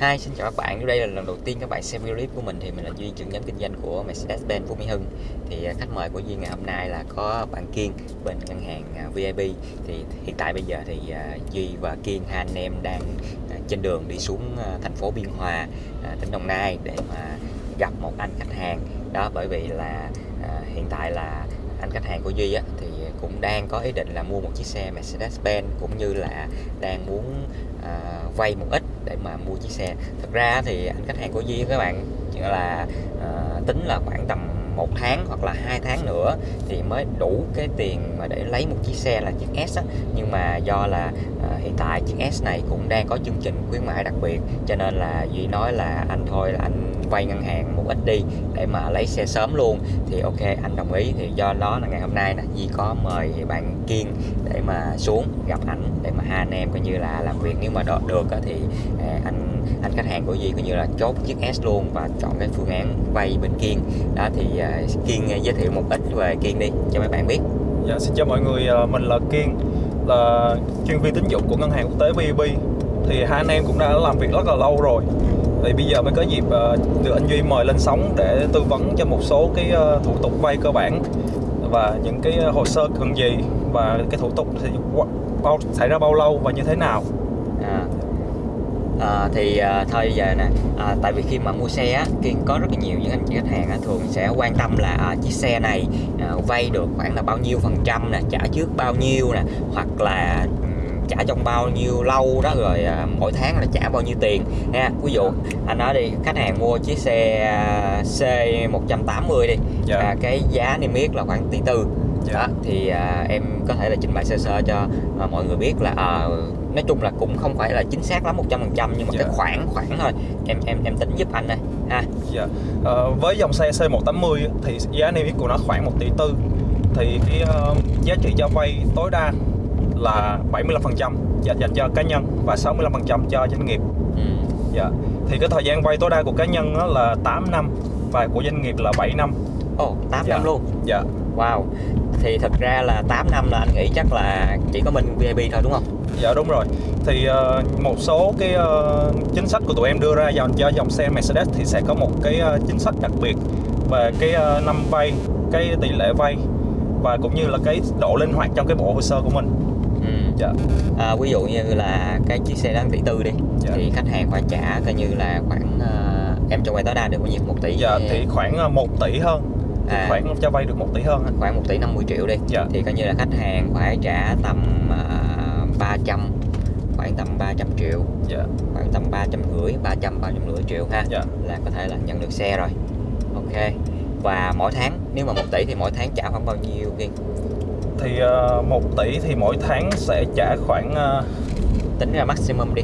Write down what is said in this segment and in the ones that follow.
Hi, xin chào các bạn. Đây là lần đầu tiên các bạn xem video clip của mình thì mình là Duy, trưởng nhóm kinh doanh của Mercedes-Benz Phú Mỹ Hưng. Thì à, khách mời của Duy ngày hôm nay là có bạn Kiên bên ngân hàng à, VIP. Thì hiện tại bây giờ thì à, Duy và Kiên hai anh em đang trên đường đi xuống thành phố Biên Hòa, tỉnh Đồng Nai để mà gặp một anh khách hàng. Đó bởi vì là hiện tại là anh khách hàng của Duy á, thì cũng đang có ý định là mua một chiếc xe Mercedes-Benz cũng như là đang muốn À, vay một ít để mà mua chiếc xe thật ra thì anh khách hàng của Duy các bạn là à, tính là khoảng tầm một tháng hoặc là hai tháng nữa thì mới đủ cái tiền mà để lấy một chiếc xe là chiếc S á. nhưng mà do là à, hiện tại chiếc S này cũng đang có chương trình khuyến mãi đặc biệt cho nên là Duy nói là anh thôi là anh vay ngân hàng một ít đi để mà lấy xe sớm luôn. Thì ok anh đồng ý. Thì do đó là ngày hôm nay nè Duy có mời bạn Kiên để mà xuống gặp ảnh để mà hai anh em coi như là làm việc. Nếu mà được thì à, anh anh khách hàng của Duy coi như là chốt chiếc S luôn và chọn cái phương án vay bên Kiên. Đó thì à, Kiên à, giới thiệu một ít về Kiên đi cho mấy bạn biết. Dạ, xin chào mọi người, mình là Kiên là chuyên viên tín dụng của ngân hàng quốc tế VB thì hai anh em cũng đã làm việc rất là lâu rồi thì bây giờ mới có dịp uh, được anh Duy mời lên sóng để tư vấn cho một số cái uh, thủ tục vay cơ bản và những cái ờ, hồ sơ cần gì và cái thủ tục thì bao xảy ra bao lâu và như thế nào à. À, thì à, thôi giờ nè à, tại vì khi mà mua xe á kiên có rất là nhiều những anh chị khách hàng á, thường sẽ quan tâm là à, chiếc xe này à, vay được khoảng là bao nhiêu phần trăm nè trả trước bao nhiêu nè hoặc là ừ, trả trong bao nhiêu lâu đó rồi à, mỗi tháng là trả bao nhiêu tiền nha ví dụ anh nói đi khách hàng mua chiếc xe à, C180 đi dạ. à, cái giá niêm yết là khoảng tỷ tư dạ. đó thì à, em có thể là trình bày sơ sơ cho à, mọi người biết là à, nói chung là cũng không phải là chính xác lắm 100% nhưng mà dạ. cái khoản khoản thôi em em em tính giúp anh đây ha dạ. à, với dòng xe C180 thì giá niêm yết của nó khoảng 1 tỷ tư thì cái uh, giá trị cho vay tối đa là 75% dành dành cho cá nhân và 65% cho doanh nghiệp. Ừ. Dạ. Thì cái thời gian vay tối đa của cá nhân đó là 8 năm và của doanh nghiệp là 7 năm. Ồ, oh, 8 dạ. năm luôn. Dạ. Wow. Thì thật ra là 8 năm là anh nghĩ chắc là chỉ có bên VIP thôi đúng không? Dạ đúng rồi. Thì uh, một số cái uh, chính sách của tụi em đưa ra dành cho dòng xe Mercedes thì sẽ có một cái uh, chính sách đặc biệt về cái uh, năm vay, cái tỷ lệ vay và cũng như là cái độ linh hoạt trong cái bộ hồ sơ của mình dạ. à, ví dụ như là cái chiếc xe đáng tỷ tư đi dạ. thì khách hàng phải trả coi như là khoảng uh, em cho vay tối đa được bao nhiêu một tỷ dạ thì khoảng 1 ờ, tỷ hơn à, khoảng cho vay được 1 tỷ hơn khoảng 1 tỷ 50 triệu đi dạ. thì coi như là khách hàng phải trả tầm uh, 300 khoảng tầm 300 triệu dạ. khoảng tầm 300 rưỡi 300 300 rưỡi triệu ha dạ. là có thể là nhận được xe rồi ok và mỗi tháng nếu mà 1 tỷ thì mỗi tháng trả khoảng bao nhiêu Kiên? Thì uh, ờ, 1 tỷ thì mỗi tháng sẽ trả khoảng uh... tính ra maximum đi.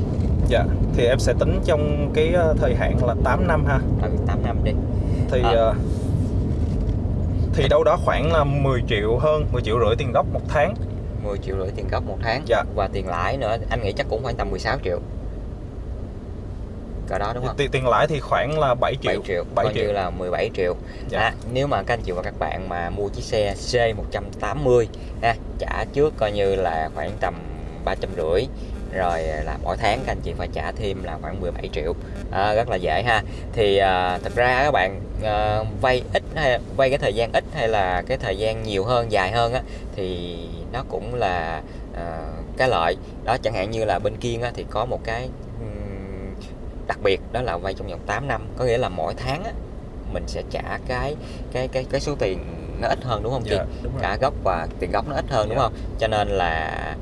Dạ thì em sẽ tính trong cái uh, thời hạn là 8 năm ha. Ừ, 8 năm đi. Thì à. uh, thì đâu đó khoảng là 10 triệu hơn 10 triệu rưỡi tiền gốc một tháng. 10 triệu rưỡi tiền gốc một tháng. Dạ. và tiền lãi nữa anh nghĩ chắc cũng khoảng tầm 16 triệu cỡ đó đúng không? Tiền, tiền lãi thì khoảng là 7 triệu. 7 triệu, 7 triệu. như là 17 triệu. Dạ. À, nếu mà các anh chị và các bạn mà mua chiếc xe C180 ha, trả trước coi như là khoảng tầm 350 rồi là mỗi tháng các anh chị phải trả thêm là khoảng 17 triệu à, rất là dễ ha thì à, thật ra các bạn à, vay ít hay vay cái thời gian ít hay là cái thời gian nhiều hơn dài hơn á thì nó cũng là à, cái lợi đó chẳng hạn như là bên á, thì có một cái đặc biệt đó là vay trong vòng 8 năm có nghĩa là mỗi tháng á, mình sẽ trả cái cái cái cái số tiền nó ít hơn đúng không chị? Dạ, đúng cả gốc và tiền gốc nó ít hơn dạ. đúng không? Cho nên là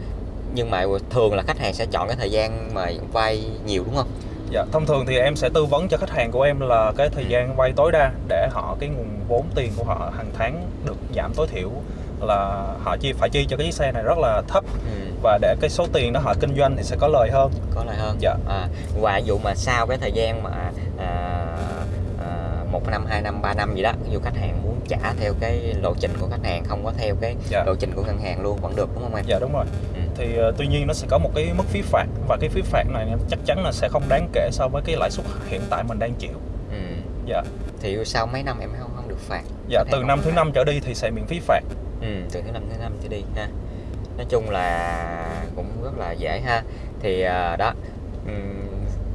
nhưng mà thường là khách hàng sẽ chọn cái thời gian mà vay nhiều đúng không? Dạ, thông thường thì em sẽ tư vấn cho khách hàng của em là cái thời ừ. gian vay tối đa để họ cái nguồn vốn tiền của họ hàng tháng được giảm tối thiểu là họ chi phải chi cho cái chiếc xe này rất là thấp. Ừ. và để cái số tiền đó họ kinh doanh thì sẽ có lời hơn. Có lời hơn. Dạ. À, và dụ mà sau cái thời gian mà à, à, một năm hai năm ba năm gì đó dù khách hàng muốn trả theo cái lộ trình của khách hàng không có theo cái dạ. lộ trình của ngân hàng luôn vẫn được đúng không em? Dạ đúng rồi. Ừ. thì uh, tuy nhiên nó sẽ có một cái mức phí phạt và cái phí phạt này chắc chắn là sẽ không đáng kể so với cái lãi suất hiện tại mình đang chịu. Ừ. dạ. Thì sau mấy năm em không không được phạt? Dạ từ năm thứ năm trở đi thì sẽ miễn phí phạt ừ, từ thứ năm thứ năm trở đi ha. Nói chung là cũng rất là dễ ha. Thì uh, đó um,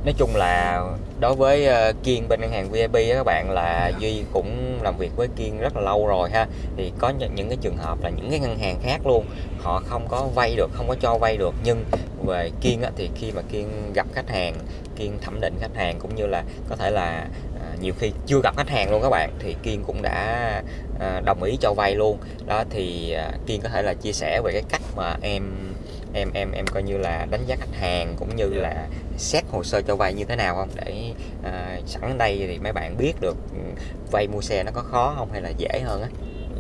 nói chung là đối với ờ, kiên bên ngân hàng vip á các bạn là duy cũng làm việc với kiên rất là lâu rồi ha. Thì có những, những cái trường hợp là những cái ngân hàng khác luôn họ không có vay được không có cho vay được. Nhưng về kiên á, thì khi mà kiên gặp khách hàng kiên thẩm định khách hàng cũng như là có thể là nhiều khi chưa gặp khách hàng luôn các bạn thì kiên cũng đã uh, đồng ý cho vay luôn. Đó thì uh, kiên có thể là chia sẻ về cái cách mà em em em em coi như là đánh giá khách hàng cũng như là xét hồ sơ cho vay như thế nào không? Để à, sẵn đây thì mấy bạn biết được ừ, vay mua xe nó có khó không hay là dễ hơn á?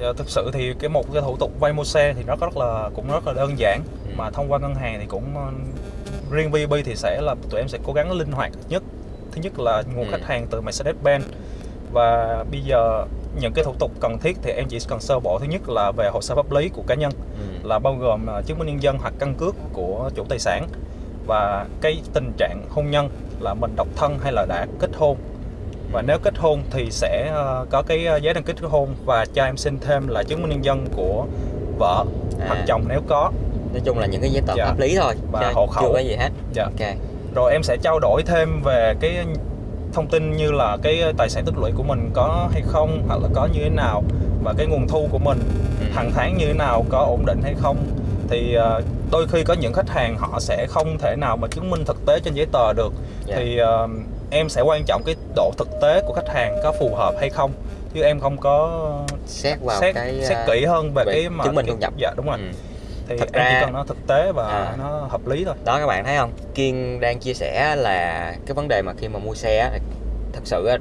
Dạ, thực sự thì cái một cái thủ tục vay mua xe thì nó rất là cũng rất là đơn giản. Ừ. mà thông qua ngân hàng thì cũng ờ, riêng VB thì sẽ là tụi em sẽ cố gắng linh hoạt nhất thứ nhất là nguồn ừ. khách hàng từ Mercedes-Benz và bây giờ những cái thủ tục cần thiết thì em chỉ cần sơ bộ thứ nhất là về hồ sơ pháp lý của cá nhân ừ. là bao gồm ờ, chứng minh nhân dân hoặc căn cước của chủ tài sản và cái tình trạng hôn nhân là mình độc thân hay là đã kết hôn và nếu kết hôn thì sẽ ờ, có cái ờ, giấy đăng ký kết hôn và cho em xin thêm là chứng minh nhân dân của vợ à. hoặc chồng nếu có nói chung là những cái giấy tờ dạ. pháp lý thôi và hộ khẩu chưa có gì hết dạ. ok rồi em sẽ trao đổi thêm về cái thông tin như là cái tài sản tích lũy của mình có hay không hoặc là có như thế nào và cái nguồn thu của mình ừ. hàng tháng như thế nào có ổn định hay không thì uh, đôi khi có những khách hàng họ sẽ không thể nào mà chứng minh thực tế trên giấy tờ được yeah. Dạ. thì uh, em sẽ quan trọng cái độ thực tế của khách hàng có phù hợp hay không chứ em không có xét vào xét, cái xét kỹ hơn về, về cái mà chứng minh thu nhập dạ đúng rồi ừ. Thì thật ra, chỉ cần nó thực tế và à, nó hợp lý thôi. Đó các bạn thấy không? Kiên đang chia sẻ là cái vấn đề mà khi mà mua xe thật sự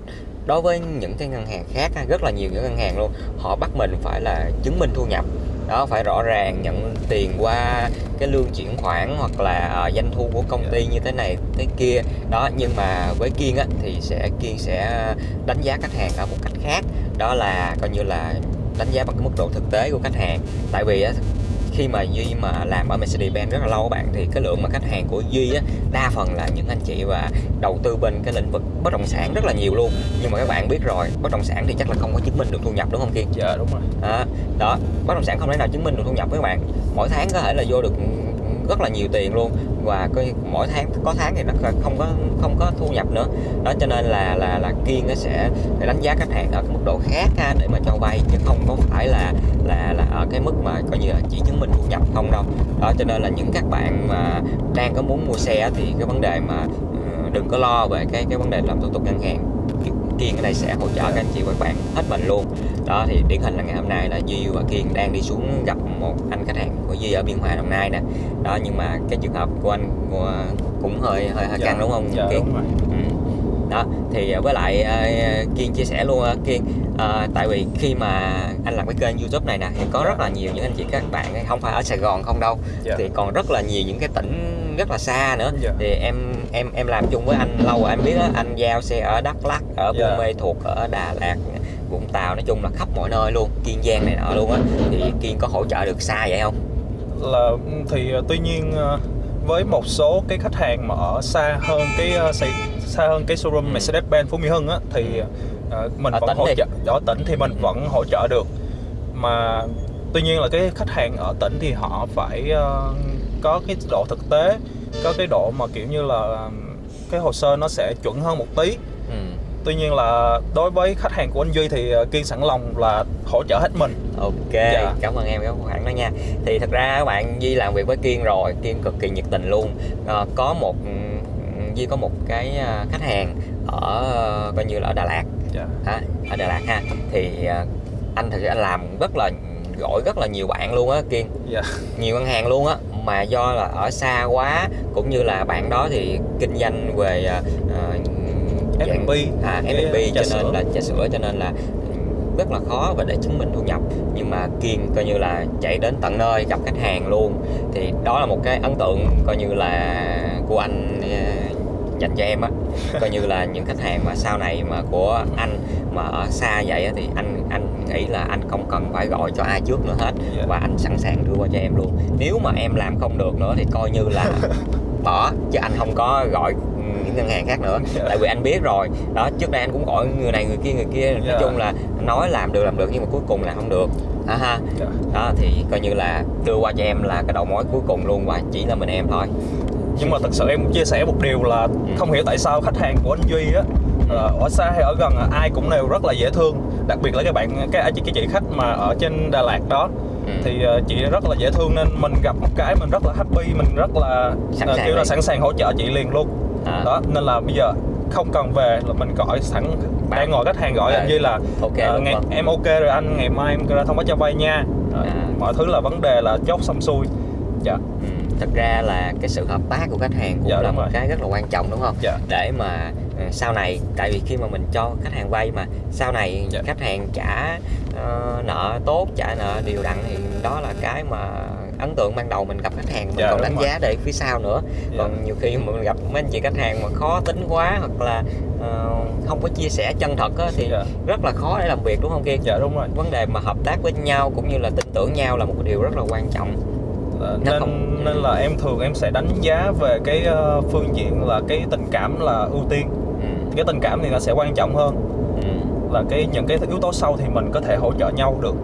đối với những cái ngân hàng khác rất là nhiều những ngân hàng luôn họ bắt mình phải là chứng minh thu nhập. Đó phải rõ ràng nhận tiền qua cái lương chuyển khoản hoặc là uh, doanh thu của công ty như thế này thế kia. Đó nhưng mà với kiên á thì sẽ kiên sẽ đánh giá khách hàng ở một cách khác. Đó là coi như là đánh giá bằng cái mức độ thực tế của khách hàng. Tại vì á khi mà duy mà làm ở Mercedes-Benz rất là lâu các bạn thì cái lượng mà khách hàng của duy á đa phần là những anh chị và đầu tư bên cái lĩnh vực bất động sản rất là nhiều luôn. Nhưng mà các bạn biết rồi bất động sản thì chắc là không có chứng minh được thu nhập đúng không kiên? Dạ đúng rồi. Đó, đó bất động sản không thể nào chứng minh được thu nhập với các bạn. Mỗi tháng có thể là vô được rất là nhiều tiền luôn. Và cái mỗi tháng có tháng thì nó không có không có thu nhập nữa. Đó cho nên là là là kiên nó sẽ đánh giá khách hàng ở cái mức độ khác ha, để mà cho vay chứ không có phải là là là ở cái mức mà coi như là chỉ chứng minh thu nhập không đâu. Đó cho nên là những các bạn mà đang có muốn mua xe thì cái vấn đề mà ờ, đừng có lo về cái cái vấn đề làm thủ tục ngân hàng. Kiên ở đây sẽ hỗ trợ các anh chị và các bạn hết mình luôn đó thì điển hình là ngày hôm nay là Duy và Kiên đang đi xuống gặp một anh khách hàng của Duy ở Biên Hòa Đồng Nai nè đó nhưng mà cái trường hợp của anh cũng hơi hơi, hơi dạ, căng đúng không dạ, Kiên đúng rồi. Ừ. đó thì với lại uh, Kiên chia sẻ luôn uh, Kiên uh, tại vì khi mà anh làm cái kênh YouTube này nè thì có dạ. rất là nhiều những anh chị các bạn không phải ở Sài Gòn không đâu dạ. thì còn rất là nhiều những cái tỉnh rất là xa nữa. Dạ. thì em em em làm chung với anh lâu rồi em biết đó, anh giao xe ở Đắk Lắk ở Buôn yeah. Mê thuộc ở Đà Lạt Vũng Tàu nói chung là khắp mọi nơi luôn Kiên Giang này nọ luôn á thì Kiên có hỗ trợ được xa vậy không là thì ờ, tuy nhiên ờ, với một số cái khách hàng mà ở xa hơn cái ờ, xa hơn cái showroom ừ. Mercedes-Benz Phú Mỹ Hưng á thì mình ở vẫn hỗ trợ ở tỉnh thì mình ừ. vẫn hỗ trợ được mà tuy nhiên là cái khách hàng ở tỉnh thì họ phải uh, có cái độ thực tế có cái độ mà kiểu như là cái hồ sơ nó sẽ chuẩn hơn một tí. Tuy nhiên là đối với khách hàng của anh duy thì ờ, kiên sẵn lòng là hỗ trợ hết mình. Ok dạ. cảm ơn em cái khoản đó nha. Thì thật ra các bạn duy làm việc với kiên rồi kiên cực kỳ nhiệt tình luôn. À, có một duy có một cái ờ, khách hàng ở coi như là ở đà lạt. Dạ. à, ở đà lạt ha. Thì anh thực sự anh làm rất là gọi rất là nhiều bạn luôn á kiên. Dạ. nhiều ngân hàng luôn á. Mà do là ở xa quá cũng như là bạn đó thì kinh doanh về uh, F&B à, F&B cho nên sữa. là trà sữa cho nên là rất là khó và để chứng minh thu nhập. Nhưng mà kiên coi như là chạy đến tận nơi gặp khách hàng luôn. Thì đó là một cái ấn tượng coi như là của anh dành cho em á. Coi như là những khách hàng mà sau này mà của anh mà ở xa vậy thì anh anh nghĩ là anh không cần phải gọi cho ai trước nữa hết. Yeah. và anh sẵn sàng đưa qua cho em luôn. Nếu mà em làm không được nữa thì coi như là bỏ chứ anh không có gọi những ngân hàng khác nữa. Yeah. tại vì anh biết rồi. Đó trước đây anh cũng gọi người này người kia người kia. Nói yeah. chung là nói làm được làm được nhưng mà cuối cùng là không được. À ha yeah. đó thì coi như là đưa qua cho em là cái đầu mối cuối cùng luôn và chỉ là mình em thôi. Nhưng mà thật sự em chia sẻ một điều là không hiểu tại sao khách hàng của anh Duy á ờ, ở xa hay ở gần ai cũng đều rất là dễ thương. Đặc biệt là các bạn cái chị cái chị khách mà ở trên Đà Lạt đó. Ừ. thì ờ, chị rất là dễ thương nên mình gặp một cái mình rất là happy mình rất là Sẵn ờ, sàng kiểu là sẵn sàng hỗ trợ chị liền luôn À. đó nên là bây giờ không cần về là mình gọi sẵn đang ngồi khách hàng gọi À, Duy là ok ờ, luôn ngày, em ok rồi anh ngày mai em ra thông báo cho vay nha À. mọi thứ là vấn đề là chốt xong xuôi dạ Ừ, thật ra là cái sự hợp tác của khách hàng cũng Dạ, là một rồi. cái rất là quan trọng đúng không? Dạ. Để mà ờ, sau này tại vì khi mà mình cho khách hàng vay mà sau này Dạ. khách hàng trả ờ, nợ tốt, trả nợ đều đặn thì đó là cái mà ấn tượng ban đầu mình gặp khách hàng mình Dạ, còn đánh rồi. giá để phía sau nữa. Dạ. Còn nhiều khi mà mình gặp mấy anh chị khách hàng mà khó tính quá hoặc là ờ, không có chia sẻ chân thật á, thì Dạ. rất là khó để làm việc đúng không Kiên? dạ đúng rồi Vấn đề mà hợp tác với nhau cũng như là tin tưởng nhau là một điều rất là quan trọng. Ờ, Nó nên không- nên là em thường em sẽ đánh giá về cái ờ, phương diện là cái tình cảm là ưu tiên Ừ. cái tình cảm thì nó sẽ quan trọng hơn Ừ. là cái những cái yếu tố sau thì mình có thể hỗ trợ nhau được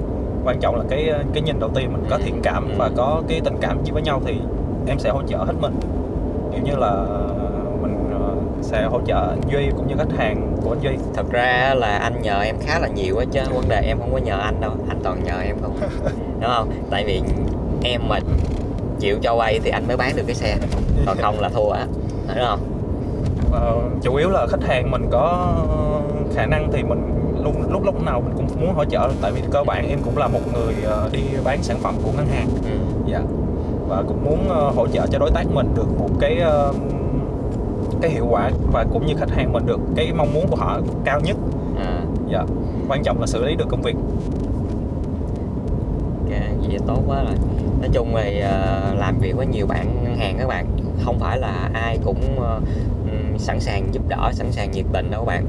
quan trọng là cái cái nhìn đầu tiên mình có Ừ. thiện cảm Ừ. và có cái tình cảm với nhau thì em sẽ hỗ trợ hết mình. Kiểu như là mình ờ, sẽ hỗ trợ anh Duy cũng như khách hàng của anh Duy. Thật ra là anh nhờ em khá là nhiều á chứ vấn đề em không có nhờ anh đâu anh toàn nhờ em không. Đúng không? Tại vì em mà chịu cho vay thì anh mới bán được cái xe còn không là thua á đúng không? Ờ, chủ yếu là khách hàng mình có khả năng thì mình luôn lúc lúc nào mình cũng muốn hỗ trợ tại vì cơ bản em cũng là một người ờ, đi bán sản phẩm của ngân hàng. Ừ. dạ. Và cũng muốn ờ, hỗ trợ cho đối tác mình được một cái ờ, cái hiệu quả và cũng như khách hàng mình được cái mong muốn của họ cao nhất. À, dạ. Quan trọng là xử lý được công việc. Vậy tốt quá rồi. Nói chung thì làm việc với nhiều bạn ngân hàng các bạn không phải là ai cũng sẵn sàng giúp đỡ sẵn sàng nhiệt tình đâu các bạn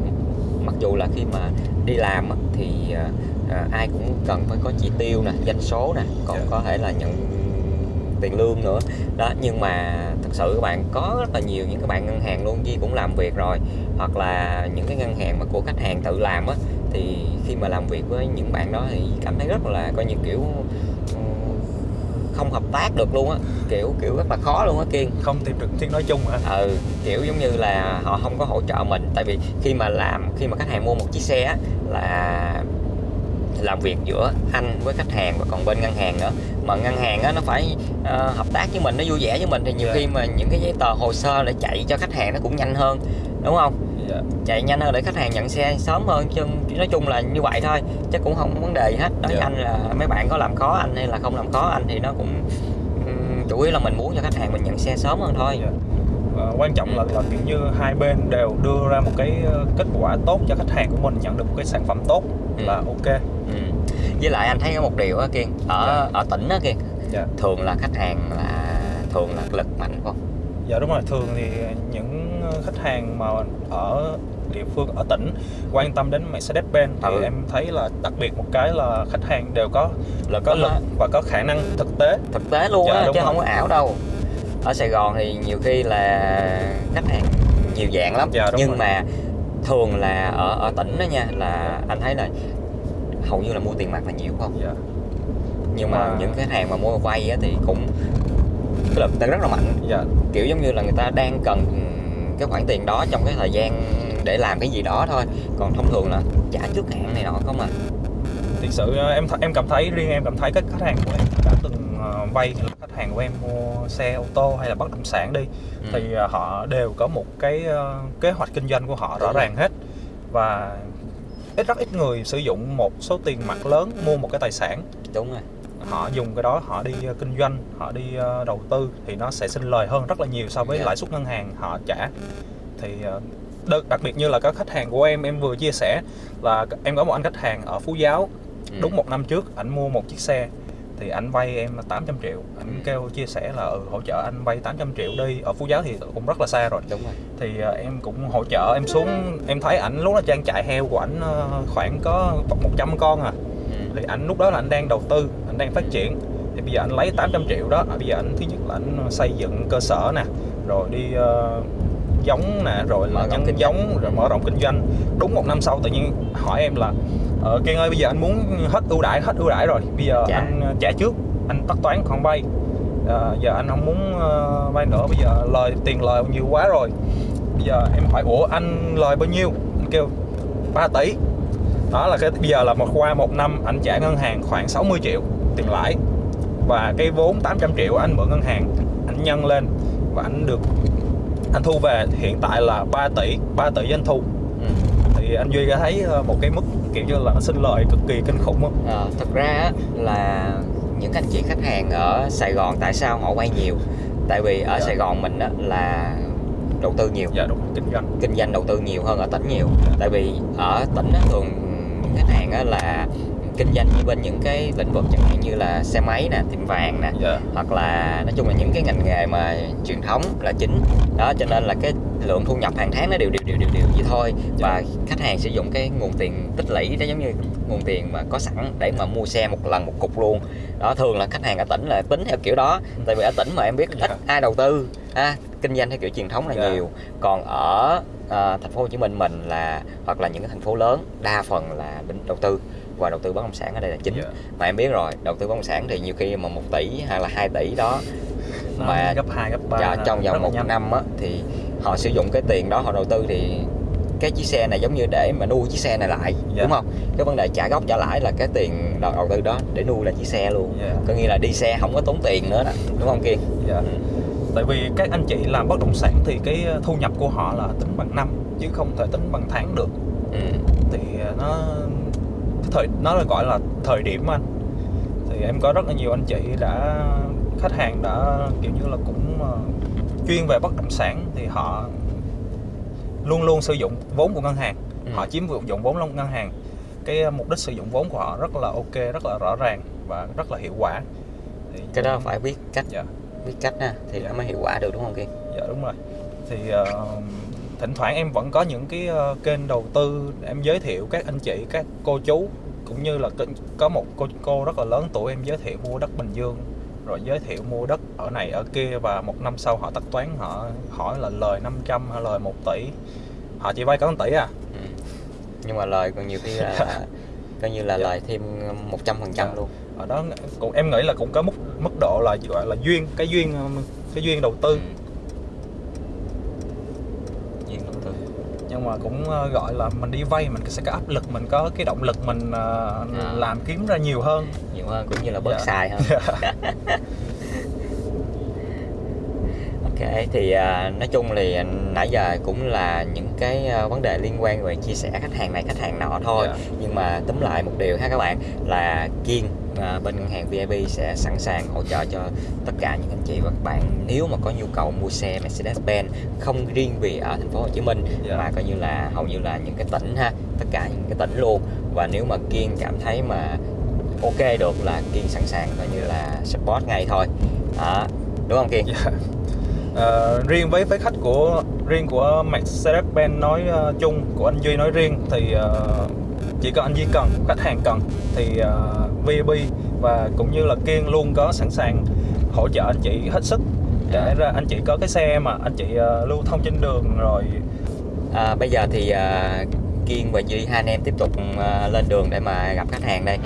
mặc dù là khi mà đi làm thì ờ, ờ, ai cũng cần phải có chỉ tiêu nè doanh số nè còn Dạ. có thể là nhận tiền lương nữa đó nhưng mà thật sự các bạn có rất là nhiều những cái bạn ngân hàng luôn Di cũng làm việc rồi hoặc là những cái ngân hàng mà của khách hàng tự làm á thì khi mà làm việc với những bạn đó thì cảm thấy rất là coi như kiểu không hợp tác được luôn á. Kiểu kiểu rất là khó luôn á kiên. Không tìm được tiếng nói chung hả? Ừ kiểu giống như là họ không có hỗ trợ mình. Tại vì khi mà làm khi mà khách hàng mua một chiếc xe á, là làm việc giữa anh với khách hàng và còn bên ngân hàng nữa. Mà ngân hàng á, nó phải ờ, hợp tác với mình nó vui vẻ với mình. Thì nhiều Dạ. khi mà những cái giấy tờ hồ sơ để chạy cho khách hàng nó cũng nhanh hơn đúng không dạ chạy nhanh hơn để khách hàng nhận xe sớm hơn chứ nói chung là như vậy thôi chứ cũng không có vấn đề gì hết đối với Dạ. anh là mấy bạn có làm khó anh hay là không làm khó anh thì nó cũng chủ yếu là mình muốn cho khách hàng mình nhận xe sớm hơn thôi Dạ. Ờ, quan trọng là, là kiểu như hai bên đều đưa ra một cái ờ, kết quả tốt cho khách hàng của mình nhận được một cái sản phẩm tốt Ừ. là ok ừ. với lại anh thấy có một điều á kiên ở ở tỉnh á kiên dạ thường là khách hàng là thường là lực mạnh không dạ đúng rồi thường thì những khách hàng mà ở địa phương ở tỉnh quan tâm đến Mercedes-Benz thì Ừ. em thấy là đặc biệt một cái là khách hàng đều có lực có lực và có khả năng thực tế. Thực tế luôn Dạ, á chứ rồi. không có ảo đâu. Ở Sài Gòn thì nhiều khi là khách hàng nhiều dạng lắm. Dạ, nhưng rồi. mà thường là ở ở tỉnh đó nha là anh thấy là hầu như là mua tiền mặt là nhiều không? Dạ. Nhưng mà Mà- những khách hàng mà mua vay á, thì cũng cái lực rất là mạnh. Dạ. Kiểu giống như là người ta đang cần cái khoản tiền đó trong cái thời gian để làm cái gì đó thôi. Còn thông thường là trả trước hạn này nọ không à? Thực sự ờ, em em cảm thấy riêng em cảm thấy các khách hàng của em đã từng ờ, vay khách hàng của em mua xe ô tô hay là bất động sản đi Ừ. thì ờ, họ đều có một cái kế hoạch kinh doanh của họ rõ ràng hết. Và ít rất ít người sử dụng một số tiền mặt lớn mua một cái tài sản. Đúng rồi họ dùng cái đó họ đi ờ, kinh doanh họ đi ờ, đầu tư thì nó sẽ sinh lời hơn rất là nhiều so với Dạ. lãi suất ngân hàng họ trả thì ờ, đặc, biệt như là các khách hàng của em em vừa chia sẻ là em có một anh khách hàng ở Phú Giáo Ừ. đúng một năm trước ảnh mua một chiếc xe thì anh vay em là 800 triệu anh Ừ. kêu chia sẻ là ừ, hỗ trợ anh vay 800 triệu đi ở Phú Giáo thì cũng rất là xa rồi đúng rồi thì ờ, em cũng hỗ trợ em xuống em thấy ảnh lúc đó trang trại heo của ảnh ờ, khoảng có 100 con à. Thì anh lúc đó là anh đang đầu tư anh đang phát triển. Thì bây giờ anh lấy 800 triệu đó à, bây giờ anh thứ nhất là anh xây dựng cơ sở nè rồi đi ờ, giống nè rồi là nhân kinh giống rồi mở rộng kinh doanh. Đúng một năm sau tự nhiên hỏi em là ờ, Kiên ơi bây giờ anh muốn hết ưu đãi hết ưu đãi rồi bây giờ Trả. anh ờ, trả trước anh tất toán khoản vay. À, giờ anh không muốn uh, vay nữa bây giờ lời tiền lời nhiều quá rồi. Bây giờ em hỏi ủa anh lời bao nhiêu? Anh kêu 3 tỷ đó là cái bây giờ là một qua một năm anh trả ngân hàng khoảng 60 triệu tiền lãi. Và cái vốn 800 triệu anh mượn ngân hàng anh nhân lên và anh được anh thu về. Hiện tại là 3 tỷ 3 tỷ doanh thu. Ừ. thì anh Duy có thấy ờ, một cái mức kiểu như là sinh lời cực kỳ kinh khủng không? à, thật ra là những anh chị khách hàng ở Sài Gòn tại sao họ vay nhiều? Tại vì ở Dạ. Sài Gòn mình á, là đầu tư nhiều. Dạ đúng kinh doanh. Kinh doanh đầu tư nhiều hơn ở tỉnh nhiều. Tại vì ở tỉnh á, thường những khách hàng á, là kinh doanh như bên những cái lĩnh vực chẳng hạn như là xe máy nè tiệm vàng nè dạ. hoặc là nói chung là những cái ngành nghề mà truyền thống là chính. Đó cho nên là cái lượng thu nhập hàng tháng nó đều đều đều đều đều vậy thôi. Và khách hàng sử dụng cái nguồn tiền tích lũy đó giống như nguồn tiền mà có sẵn để mà mua xe một lần một cục luôn. Đó thường là khách hàng ở tỉnh là tính theo kiểu đó. Tại vì ở tỉnh mà em biết ít Dạ. ai đầu tư ha kinh doanh theo kiểu truyền thống là Dạ. nhiều. Còn ở à, thành phố Hồ Chí Minh mình là hoặc là những cái thành phố lớn đa phần là bên đầu tư và đầu tư bất động sản ở đây là chính Dạ. mà em biết rồi đầu tư bất động sản thì nhiều khi mà một tỷ hay là 2 tỷ đó Nó mà gấp 2, gấp 3 dạ, trong vòng một năm á thì họ sử dụng cái tiền đó họ đầu tư thì cái chiếc xe này giống như để mà nuôi chiếc xe này lại Dạ. đúng không cái vấn đề trả gốc trả lãi là cái tiền đầu đầu tư đó để nuôi lại chiếc xe luôn Dạ. có nghĩa là đi xe không có tốn tiền nữa đó đúng không kiên Dạ. Tại vì các anh chị làm bất động sản thì cái thu nhập của họ là tính bằng năm chứ không thể tính bằng tháng được. ừ. Thì nó thời nó là gọi là thời điểm anh. Thì em có rất là nhiều anh chị đã khách hàng đã kiểu như là cũng ờ, chuyên về bất động sản thì họ luôn luôn sử dụng vốn của ngân hàng. Ừ. Họ chiếm dụng vốn trong ngân hàng. Cái mục đích sử dụng vốn của họ rất là ok, rất là rõ ràng và rất là hiệu quả. Thì cái đó phải biết cách Dạ. Biết cách ha thì Dạ. nó mới hiệu quả được đúng không kiên Dạ đúng rồi. Thì ờ, thỉnh thoảng em vẫn có những cái ờ, kênh đầu tư em giới thiệu các anh chị, các cô chú cũng như là có- có một cô cô rất là lớn tuổi em giới thiệu mua đất Bình Dương rồi giới thiệu mua đất ở này ở kia và một năm sau họ tất toán họ hỏi là lời 500 hay lời 1 tỷ họ chỉ vay có 1 tỷ à ừ. nhưng mà lời còn nhiều khi là coi như là Dạ. lời thêm 100 phần trăm Dạ. luôn ở đó cũng em nghĩ là cũng có mức mức độ là gọi là duyên cái duyên ờ, cái duyên đầu tư ừ. Duyên đầu tư nhưng mà cũng ờ, gọi là mình đi vay mình sẽ có áp lực mình có cái động lực mình ờ, À. làm kiếm ra nhiều hơn nhiều hơn cũng như là bớt Dạ. xài hơn ok thì à, nói chung thì nãy giờ cũng là những cái à, vấn đề liên quan về chia sẻ khách hàng này khách hàng nọ thôi Dạ. nhưng mà túm lại một điều ha các bạn là kiên à, bên ngân hàng VIP sẽ sẵn sàng hỗ trợ cho tất cả những anh chị và các bạn nếu mà có nhu cầu mua xe Mercedes-Benz không riêng vì ở thành phố Hồ Chí Minh Dạ. mà coi như là hầu như là những cái tỉnh ha tất cả những cái tỉnh luôn và nếu mà kiên cảm thấy mà ok được là kiên sẵn sàng coi như là support ngay thôi đó đúng không kiên Dạ. Ờ, riêng với với khách của riêng của Mercedes-Benz nói ờ, chung của anh Duy nói riêng thì ờ, chỉ có anh Duy cần khách hàng cần thì uh, VB và cũng như là Kiên luôn có sẵn sàng hỗ trợ anh chị hết sức để ra anh chị có cái xe mà anh chị ờ, lưu thông trên đường rồi. À, bây giờ thì à, kiên và duy hai anh em tiếp tục à, lên đường để mà gặp khách hàng đây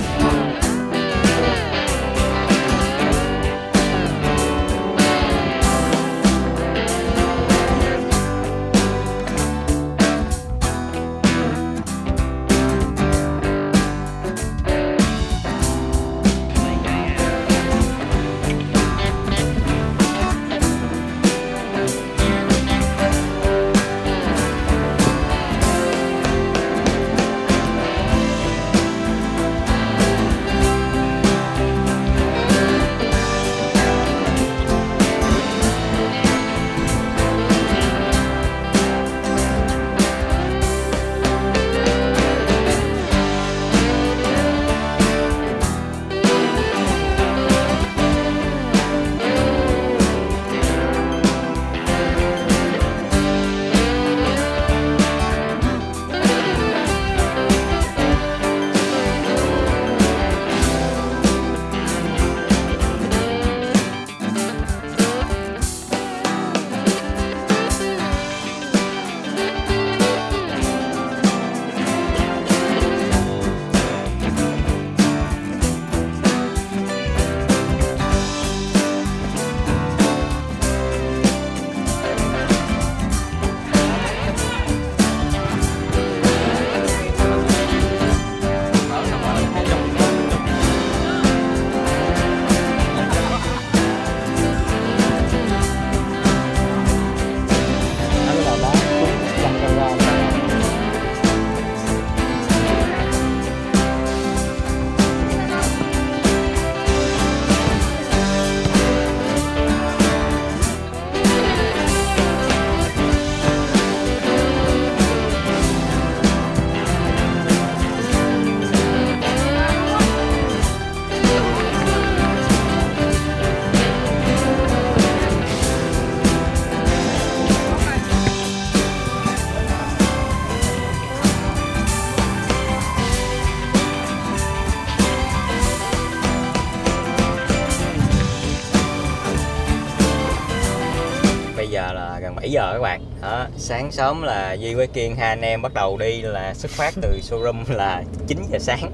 sáng sớm là Duy với Kiên hai anh em bắt đầu đi là xuất phát từ showroom là 9 giờ sáng.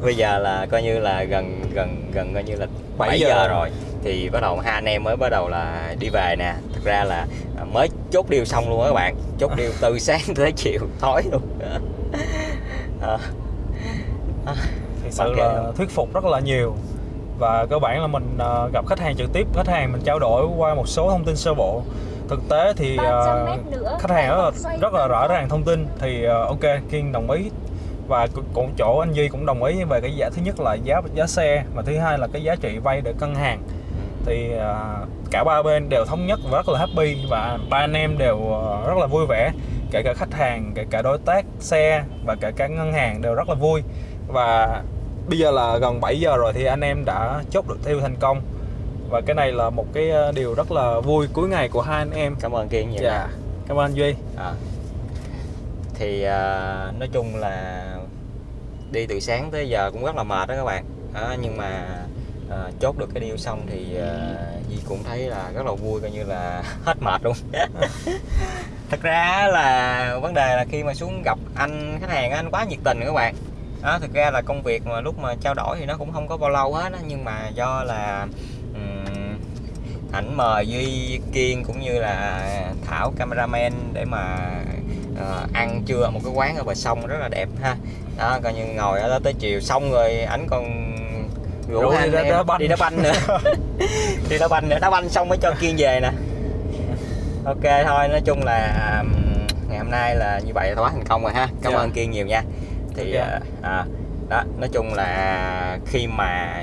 Bây giờ là coi như là gần gần gần coi như là 7, 7 giờ. giờ rồi. thì bắt đầu hai anh em mới bắt đầu là đi về nè. Thực ra là à, mới chốt điều xong luôn á các bạn. Chốt điều từ sáng tới chiều tối luôn. Đó. Đó. thực sự là thuyết phục rất là nhiều. Và cơ bản là mình ờ, gặp khách hàng trực tiếp khách hàng mình trao đổi qua một số thông tin sơ bộ thực tế thì 300 mét nữa, khách hàng rất là, rất là rõ ràng thông tin. Thì ờ, ok kiên đồng ý. Và cũng chỗ anh Duy cũng đồng ý về cái giá thứ nhất là giá giá xe và thứ hai là cái giá trị vay để cân hàng. Thì ờ, cả ba bên đều thống nhất và rất là happy và ba anh em đều ờ, rất là vui vẻ. Kể cả khách hàng kể cả đối tác xe và kể cả ngân hàng đều rất là vui. Và bây giờ là gần 7 giờ rồi thì anh em đã chốt được tiêu thành công và cái này là một cái ờ, điều rất là vui cuối ngày của hai anh em cảm ơn Kiên nhiều dạ cảm ơn anh Duy À. Thì à, nói chung là đi từ sáng tới giờ cũng rất là mệt đó các bạn. Đó, nhưng mà à, chốt được cái deal xong thì à, Di cũng thấy là rất là vui coi như là hết mệt luôn. Thật ra là vấn đề là khi mà xuống gặp anh khách hàng anh quá nhiệt tình các bạn. Đó, thực ra là công việc mà lúc mà trao đổi thì nó cũng không có bao lâu hết á nhưng mà do là ảnh mời Duy Kiên cũng như là Thảo cameraman để mà ờ, ăn trưa ở một cái quán ở bờ sông rất là đẹp ha đó coi như ngồi ở đó tới chiều xong rồi ảnh còn rủ Rủ đi anh đá- em đá banh. đi đá banh nữa đi đá banh nữa đá banh xong mới cho Kiên về nè ok thôi nói chung là ngày hôm nay là như vậy là quá thành công rồi ha cảm Dạ. ơn Kiên nhiều nha thì Ok. à, à, đó nói chung là khi mà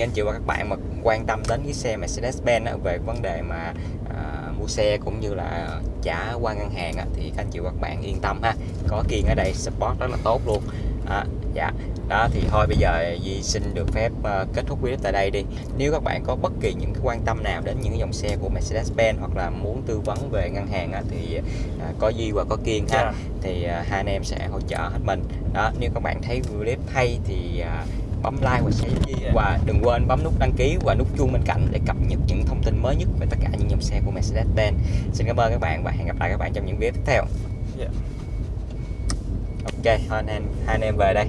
anh chị và các bạn mà quan tâm đến cái xe Mercedes-Benz về vấn đề mà à, mua xe cũng như là trả qua ngân hàng á, thì các anh chị và các bạn yên tâm ha. Có Kiên ở đây support rất là tốt luôn. À, dạ. Đó thì thôi bây giờ Di xin được phép ờ, kết thúc video tại đây đi. Nếu các bạn có bất kỳ những cái quan tâm nào đến những dòng xe của Mercedes-Benz hoặc là muốn tư vấn về ngân hàng á, thì à, có Di và có Kiên ha. Dạ. thì à, hai anh em sẽ hỗ trợ hết mình. Đó nếu các bạn thấy video clip hay thì à, bấm like và share và đừng quên bấm nút đăng ký và nút chuông bên cạnh để cập nhật những thông tin mới nhất về tất cả những dòng xe của Mercedes-Benz xin cảm ơn các bạn và hẹn gặp lại các bạn trong những video tiếp theo. Dạ. ok thôi anh em hai anh em về đây